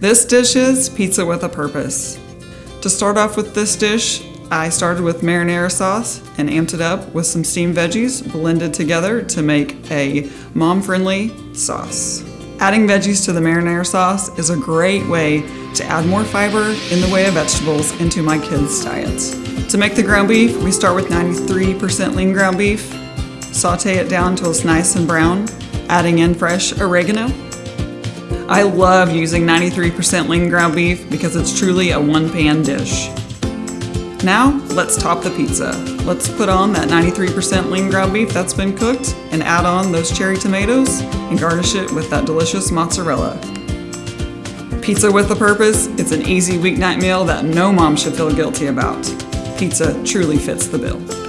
This dish is pizza with a purpose. To start off with this dish, I started with marinara sauce and amped it up with some steamed veggies blended together to make a mom-friendly sauce. Adding veggies to the marinara sauce is a great way to add more fiber in the way of vegetables into my kids' diets. To make the ground beef, we start with 93% lean ground beef, saute it down until it's nice and brown, adding in fresh oregano. I love using 93% lean ground beef because it's truly a one-pan dish. Now, let's top the pizza. Let's put on that 93% lean ground beef that's been cooked and add on those cherry tomatoes and garnish it with that delicious mozzarella. Pizza with a purpose, it's an easy weeknight meal that no mom should feel guilty about. Pizza truly fits the bill.